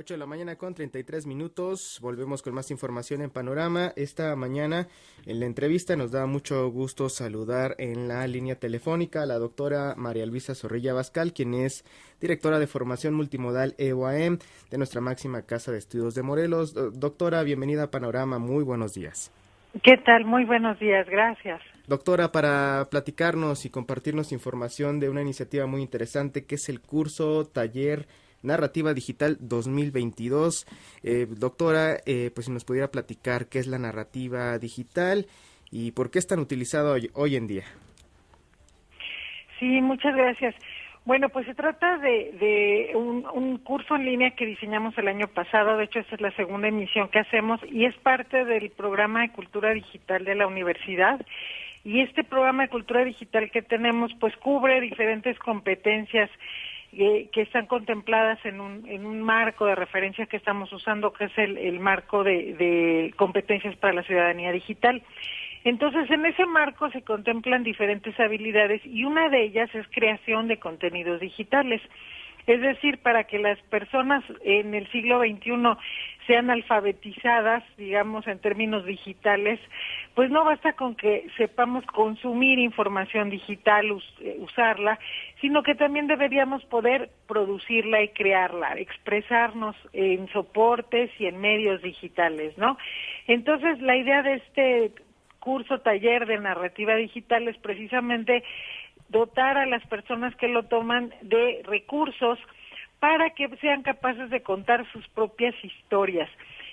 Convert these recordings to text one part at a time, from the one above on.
8 de la mañana con 33 minutos. Volvemos con más información en Panorama. Esta mañana en la entrevista nos da mucho gusto saludar en la línea telefónica a la doctora María Luisa Zorrilla Bascal, quien es directora de formación multimodal EOAM de nuestra máxima casa de estudios de Morelos. Doctora, bienvenida a Panorama. Muy buenos días. ¿Qué tal? Muy buenos días. Gracias. Doctora, para platicarnos y compartirnos información de una iniciativa muy interesante que es el curso taller Narrativa Digital 2022. Eh, doctora, eh, pues si nos pudiera platicar qué es la narrativa digital y por qué es tan utilizado hoy, en día. Sí, muchas gracias. Bueno, pues se trata de, un, un, curso en línea que diseñamos el año pasado, de hecho esta es la segunda emisión que hacemos y es parte del programa de cultura digital de la universidad. Y este programa de cultura digital que tenemos pues cubre diferentes competencias que, están contempladas en un, en un marco de referencia que estamos usando, que es el, marco de, competencias para la ciudadanía digital. Entonces, en ese marco se contemplan diferentes habilidades y una de ellas es creación de contenidos digitales. Es decir, para que las personas en el siglo XXI sean alfabetizadas, digamos, en términos digitales, pues no basta con que sepamos consumir información digital, eh, usarla, sino que también deberíamos poder producirla y crearla, expresarnos en soportes y en medios digitales, ¿no? Entonces, la idea de este curso taller de narrativa digital es precisamente dotar a las personas que lo toman de recursos para que sean capaces de contar sus propias historias.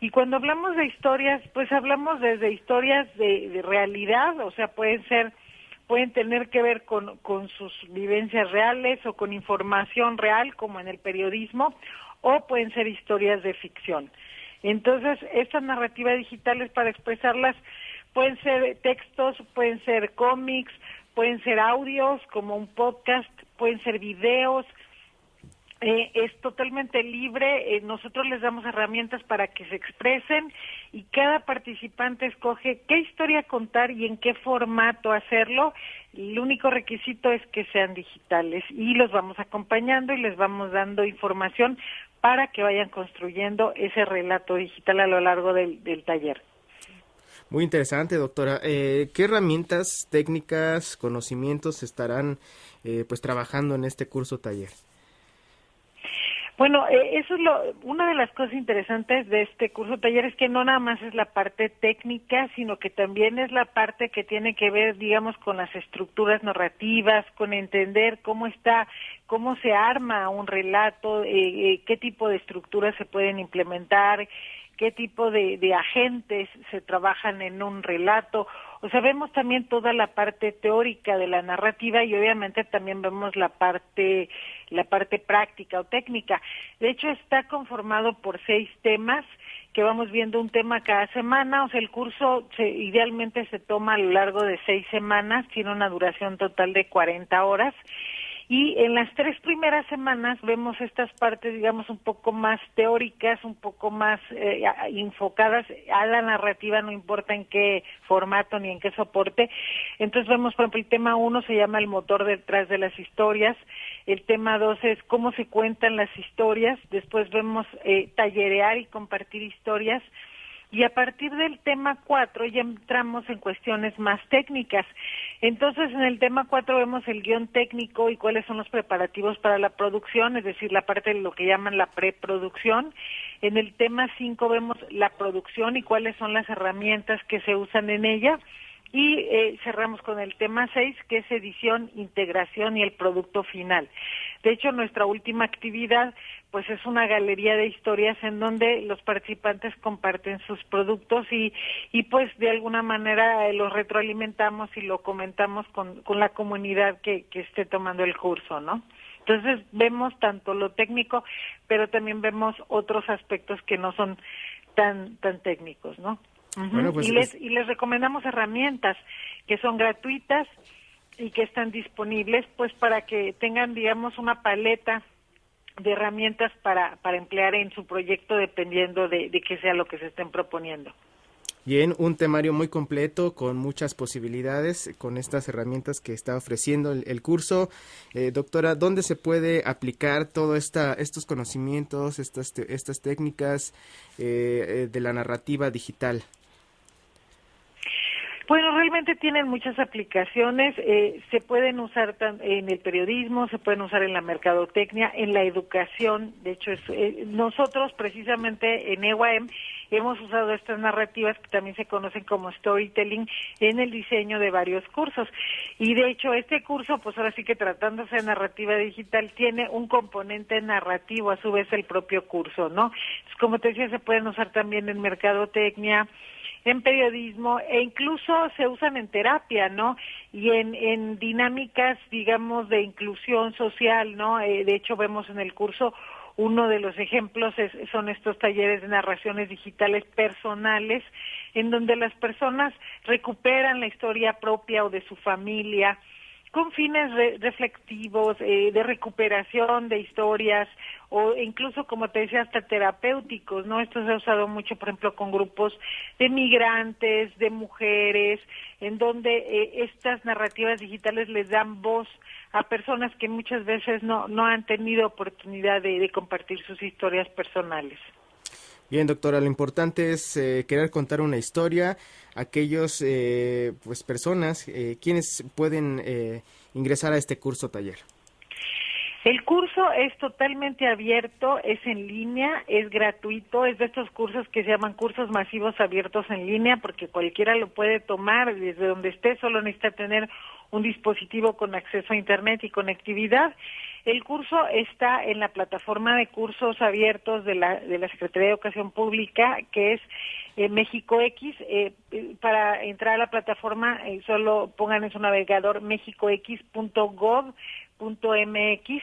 Y cuando hablamos de historias, pues hablamos desde historias de, realidad, o sea, pueden ser, pueden tener que ver con, con sus vivencias reales o con información real, como en el periodismo, o pueden ser historias de ficción. Entonces, esta narrativa digital es para expresarlas, pueden ser textos, pueden ser cómics, pueden ser audios como un podcast, pueden ser videos, eh, es totalmente libre, eh, nosotros les damos herramientas para que se expresen y cada participante escoge qué historia contar y en qué formato hacerlo. El único requisito es que sean digitales y los vamos acompañando y les vamos dando información para que vayan construyendo ese relato digital a lo largo del taller. Muy interesante, doctora. Eh, ¿Qué herramientas, técnicas, conocimientos estarán eh, pues trabajando en este curso taller? Bueno, eh, eso es lo, una de las cosas interesantes de este curso taller es que no nada más es la parte técnica, sino que también es la parte que tiene que ver, digamos, con las estructuras narrativas, con entender cómo está, cómo se arma un relato, qué tipo de estructuras se pueden implementar, qué tipo de, agentes se trabajan en un relato. O sea, vemos también toda la parte teórica de la narrativa y obviamente también vemos la parte, la parte práctica o técnica. De hecho, está conformado por seis temas que vamos viendo un tema cada semana, o sea, el curso se, idealmente se toma a lo largo de seis semanas, tiene una duración total de 40 horas y en las tres primeras semanas vemos estas partes, digamos, un poco más teóricas, un poco más eh, enfocadas a la narrativa, no importa en qué formato ni en qué soporte. Entonces vemos, por ejemplo, el tema uno se llama el motor detrás de las historias, el tema dos es cómo se cuentan las historias, después vemos eh, tallerear y compartir historias, y a partir del tema 4 ya entramos en cuestiones más técnicas. Entonces, en el tema 4 vemos el guion técnico y cuáles son los preparativos para la producción, es decir, la parte de lo que llaman la preproducción. En el tema 5 vemos la producción y cuáles son las herramientas que se usan en ella. Y eh, cerramos con el tema 6, que es edición, integración y el producto final. De hecho, nuestra última actividad pues es una galería de historias en donde los participantes comparten sus productos y, y pues de alguna manera eh, los retroalimentamos y lo comentamos con, con la comunidad que, que esté tomando el curso, ¿no? Entonces vemos tanto lo técnico, pero también vemos otros aspectos que no son tan, tan técnicos, ¿no? Pues y, les, y les recomendamos herramientas que son gratuitas y que están disponibles pues para que tengan digamos una paleta de herramientas para, para emplear en su proyecto dependiendo de, de qué sea lo que se estén proponiendo. Bien, un temario muy completo con muchas posibilidades con estas herramientas que está ofreciendo el, curso. Eh, doctora, ¿dónde se puede aplicar todos estos conocimientos, estas, estas técnicas eh, eh, de la narrativa digital? Bueno, realmente tienen muchas aplicaciones. se pueden usar en el periodismo, se pueden usar en la mercadotecnia, en la educación. De hecho, nosotros precisamente en EWAM hemos usado estas narrativas que también se conocen como storytelling en el diseño de varios cursos. Y de hecho, este curso, pues ahora sí que tratándose de narrativa digital, tiene un componente narrativo, a su vez el propio curso, ¿no? como te decía, se pueden usar también en mercadotecnia, en periodismo e incluso se usan en terapia, ¿no? Y en, en dinámicas, digamos, de inclusión social, ¿no? Eh, de hecho, vemos en el curso uno de los ejemplos son estos talleres de narraciones digitales personales, en donde las personas recuperan la historia propia o de su familia con fines reflectivos, eh, de recuperación de historias o incluso, como te decía, hasta terapéuticos, ¿no? Esto se ha usado mucho, por ejemplo, con grupos de migrantes, de mujeres, en donde eh, estas narrativas digitales les dan voz a personas que muchas veces no, no han tenido oportunidad de, compartir sus historias personales. Bien, doctora, lo importante es eh, querer contar una historia. Aquellos, eh, pues, personas, eh, quienes pueden eh, ingresar a este curso taller. El curso es totalmente abierto, es en línea, es gratuito, es de estos cursos que se llaman cursos masivos abiertos en línea porque cualquiera lo puede tomar desde donde esté, solo necesita tener un dispositivo con acceso a Internet y conectividad. El curso está en la plataforma de cursos abiertos de la, de la Secretaría de Educación Pública, que es eh, México X. Eh, para entrar a la plataforma, eh, solo pongan en su navegador mexicox.gov .mx.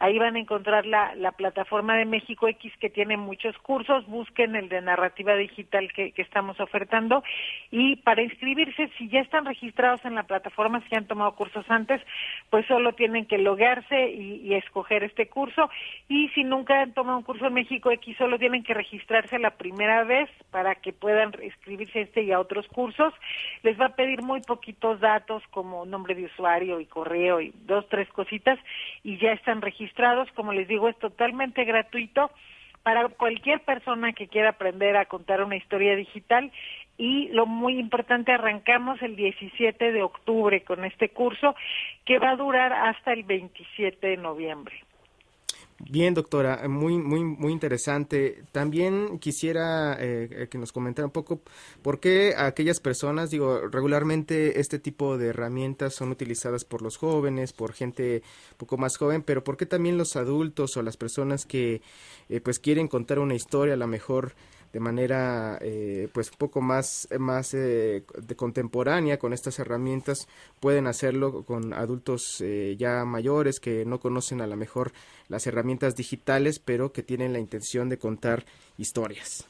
Ahí van a encontrar la, la, plataforma de México X que tiene muchos cursos. Busquen el de narrativa digital que, que, estamos ofertando. Y para inscribirse, si ya están registrados en la plataforma, si han tomado cursos antes, pues solo tienen que loguearse y, y escoger este curso. Y si nunca han tomado un curso en México X, solo tienen que registrarse la primera vez para que puedan inscribirse a este y a otros cursos. Les va a pedir muy poquitos datos como nombre de usuario y correo y dos, tres cositas y ya están registrados registrados, como les digo, es totalmente gratuito para cualquier persona que quiera aprender a contar una historia digital y lo muy importante, arrancamos el 17 de octubre con este curso que va a durar hasta el 27 de noviembre. Bien, doctora, muy, muy, muy interesante. También quisiera eh, que nos comentara un poco por qué aquellas personas, digo, regularmente este tipo de herramientas son utilizadas por los jóvenes, por gente un poco más joven, pero por qué también los adultos o las personas que eh, pues quieren contar una historia, a lo mejor de manera eh, pues un poco más, más eh, de contemporánea con estas herramientas pueden hacerlo con adultos eh, ya mayores que no conocen a lo mejor las herramientas digitales pero que tienen la intención de contar historias.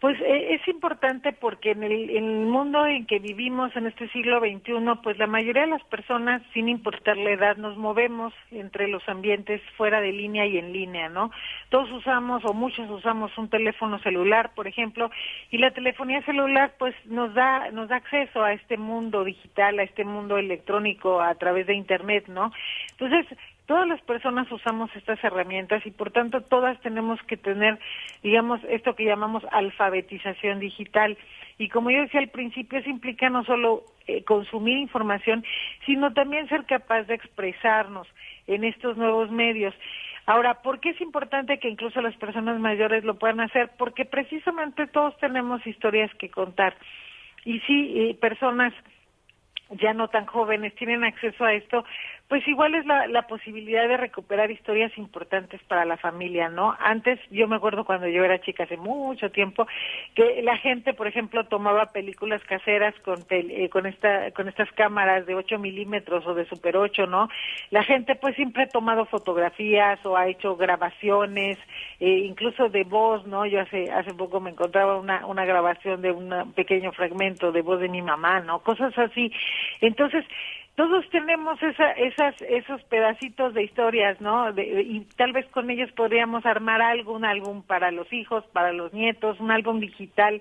Pues eh, es importante porque en el, mundo en que vivimos en este siglo XXI, pues la mayoría de las personas, sin importar la edad, nos movemos entre los ambientes fuera de línea y en línea, ¿no? Todos usamos o muchos usamos un teléfono celular, por ejemplo, y la telefonía celular pues nos da nos da acceso a este mundo digital, a este mundo electrónico a través de internet, ¿no? Entonces, todas las personas usamos estas herramientas y por tanto todas tenemos que tener, digamos, esto que llamamos alfabetización digital. Y como yo decía al principio, eso implica no solo eh, consumir información, sino también ser capaz de expresarnos en estos nuevos medios. Ahora, ¿por qué es importante que incluso las personas mayores lo puedan hacer? Porque precisamente todos tenemos historias que contar. Y sí, eh, personas ya no tan jóvenes tienen acceso a esto, pues igual es la, la posibilidad de recuperar historias importantes para la familia, ¿no? Antes, yo me acuerdo cuando yo era chica, hace mucho tiempo, que la gente, por ejemplo, tomaba películas caseras con, eh, con, esta, con estas cámaras de 8 milímetros o de Super 8, ¿no? La gente, pues, siempre ha tomado fotografías o ha hecho grabaciones, eh, incluso de voz, ¿no? Yo hace, hace poco me encontraba una, una grabación de un pequeño fragmento de voz de mi mamá, ¿no? Cosas así. Entonces, todos tenemos esa, esas, esos pedacitos de historias, ¿no? y tal vez con ellos podríamos armar algo, un álbum para los hijos, para los nietos, un álbum digital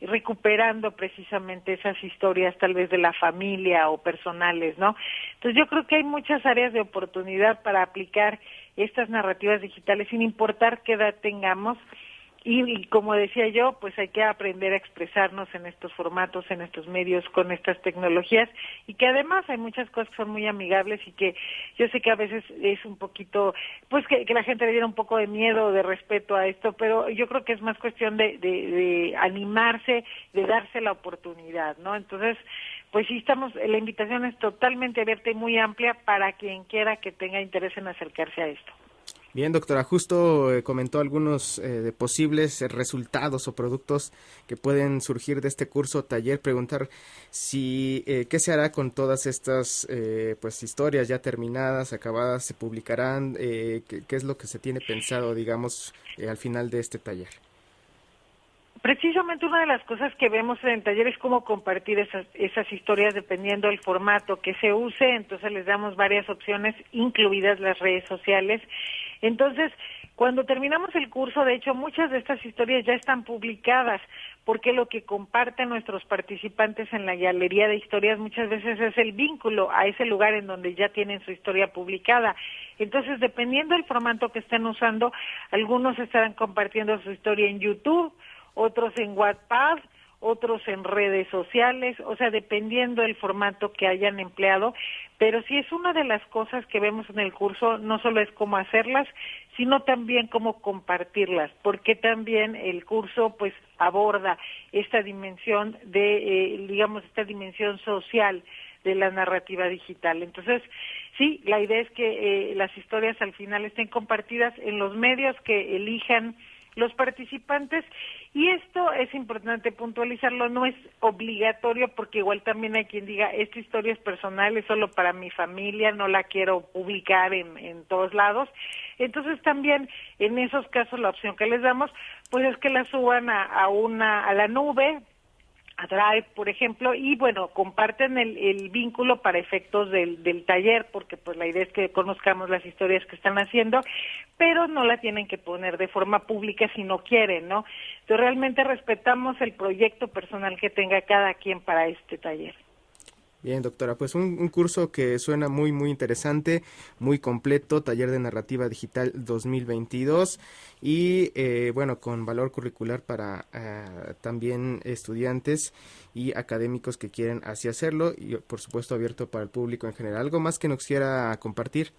recuperando precisamente esas historias tal vez de la familia o personales, ¿no? Entonces yo creo que hay muchas áreas de oportunidad para aplicar estas narrativas digitales sin importar qué edad tengamos y, como decía yo, pues hay que aprender a expresarnos en estos formatos, en estos medios, con estas tecnologías y que además hay muchas cosas que son muy amigables y que yo sé que a veces es un poquito, pues que, la gente le diera un poco de miedo o de respeto a esto, pero yo creo que es más cuestión de, de, de animarse, de darse la oportunidad, ¿no? Entonces, pues sí estamos, la invitación es totalmente abierta y muy amplia para quien quiera que tenga interés en acercarse a esto. Bien, doctora, justo eh, comentó algunos eh, de posibles resultados o productos que pueden surgir de este curso taller. Preguntar si eh, qué se hará con todas estas pues historias ya terminadas, acabadas, se publicarán, qué, qué, es lo que se tiene pensado, digamos, al final de este taller. Precisamente una de las cosas que vemos en el taller es cómo compartir esas, esas historias dependiendo del formato que se use, entonces les damos varias opciones, incluidas las redes sociales. Entonces, cuando terminamos el curso, de hecho, muchas de estas historias ya están publicadas, porque lo que comparten nuestros participantes en la galería de historias muchas veces es el vínculo a ese lugar en donde ya tienen su historia publicada. Entonces, dependiendo del formato que estén usando, algunos estarán compartiendo su historia en YouTube, otros en WhatsApp, otros en redes sociales, o sea, dependiendo del formato que hayan empleado, pero sí es una de las cosas que vemos en el curso, no solo es cómo hacerlas, sino también cómo compartirlas, porque también el curso pues aborda esta dimensión de, eh, digamos, esta dimensión social de la narrativa digital. Entonces, sí, la idea es que eh, las historias al final estén compartidas en los medios que elijan los participantes y esto es importante puntualizarlo, no es obligatorio porque igual también hay quien diga, esta historia es personal, es solo para mi familia, no la quiero publicar en, en todos lados. Entonces también en esos casos la opción que les damos pues es que la suban a, a una a la nube a Drive, por ejemplo, y bueno, comparten el, el vínculo para efectos del, del, taller, porque pues la idea es que conozcamos las historias que están haciendo, pero no la tienen que poner de forma pública si no quieren, ¿no? Entonces realmente respetamos el proyecto personal que tenga cada quien para este taller. Bien, doctora, pues un, curso que suena muy, muy interesante, muy completo, taller de narrativa digital 2022 y eh, bueno, con valor curricular para eh, también estudiantes y académicos que quieren así hacerlo y por supuesto abierto para el público en general. ¿Algo más que nos quiera compartir?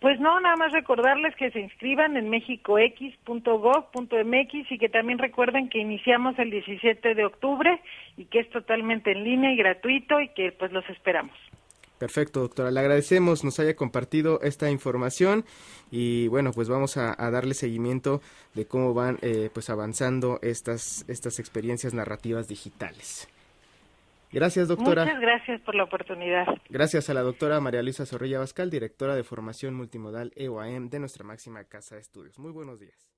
Pues no, nada más recordarles que se inscriban en mexicox.gov.mx y que también recuerden que iniciamos el 17 de octubre y que es totalmente en línea y gratuito y que pues los esperamos. Perfecto, doctora. Le agradecemos nos haya compartido esta información y bueno, pues vamos a, darle seguimiento de cómo van eh, pues avanzando estas, estas experiencias narrativas digitales. Gracias, doctora. Muchas gracias por la oportunidad. Gracias a la doctora María Luisa Zorrilla Bascal, directora de Formación Multimodal EOAM de nuestra máxima casa de estudios. Muy buenos días.